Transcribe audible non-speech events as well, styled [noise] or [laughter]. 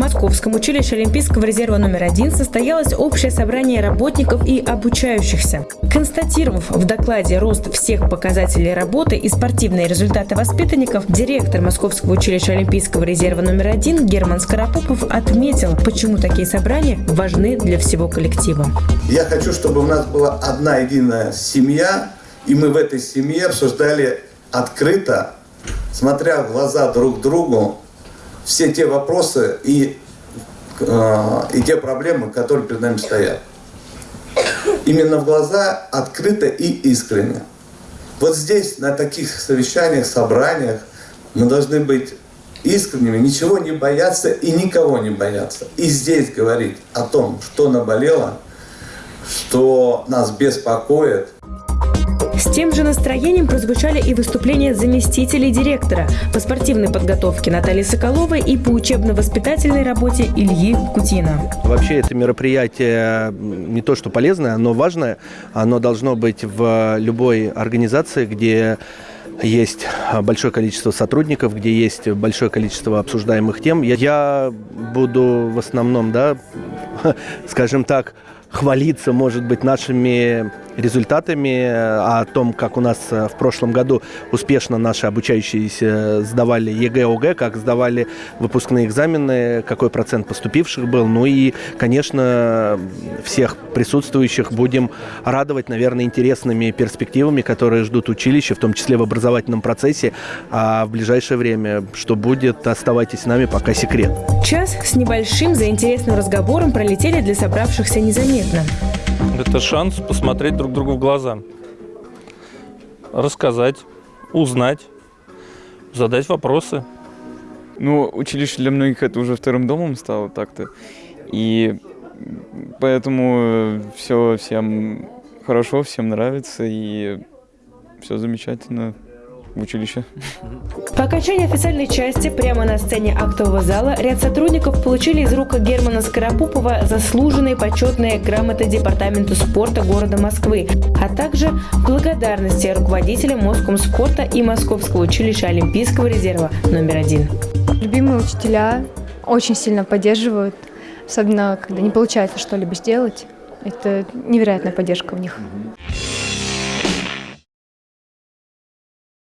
Московском училище Олимпийского резерва номер один состоялось общее собрание работников и обучающихся. Констатировав в докладе рост всех показателей работы и спортивные результаты воспитанников, директор Московского училища Олимпийского резерва номер один Герман Скоропопов отметил, почему такие собрания важны для всего коллектива. Я хочу, чтобы у нас была одна единая семья, и мы в этой семье обсуждали открыто, смотря в глаза друг другу, все те вопросы и, э, и те проблемы, которые перед нами стоят. Именно в глаза открыто и искренне. Вот здесь, на таких совещаниях, собраниях, мы должны быть искренними, ничего не бояться и никого не бояться. И здесь говорить о том, что наболело, что нас беспокоит – тем же настроением прозвучали и выступления заместителей директора по спортивной подготовке Натальи Соколовой и по учебно-воспитательной работе Ильи Кутина. Вообще это мероприятие не то что полезное, но важное. Оно должно быть в любой организации, где есть большое количество сотрудников, где есть большое количество обсуждаемых тем. Я буду в основном, да, [laughs] скажем так, хвалиться, может быть, нашими результатами, о том, как у нас э, в прошлом году успешно наши обучающиеся сдавали ЕГЭ, ОГЭ, как сдавали выпускные экзамены, какой процент поступивших был. Ну и, конечно, всех присутствующих будем радовать, наверное, интересными перспективами, которые ждут училище, в том числе в образовательном процессе. А в ближайшее время, что будет, оставайтесь с нами, пока секрет. Час с небольшим за интересным разговором пролетели для собравшихся незаметно. Это шанс посмотреть друг другу в глаза, рассказать, узнать, задать вопросы. Ну, училище для многих это уже вторым домом стало так-то. И поэтому все всем хорошо, всем нравится и все замечательно в училище. По окончании официальной части прямо на сцене актового зала ряд сотрудников получили из рук Германа Скоропупова заслуженные почетные грамоты Департаменту спорта города Москвы, а также благодарности руководителям Москомспорта и Московского училища Олимпийского резерва номер один. Любимые учителя очень сильно поддерживают, особенно когда не получается что-либо сделать. Это невероятная поддержка в них.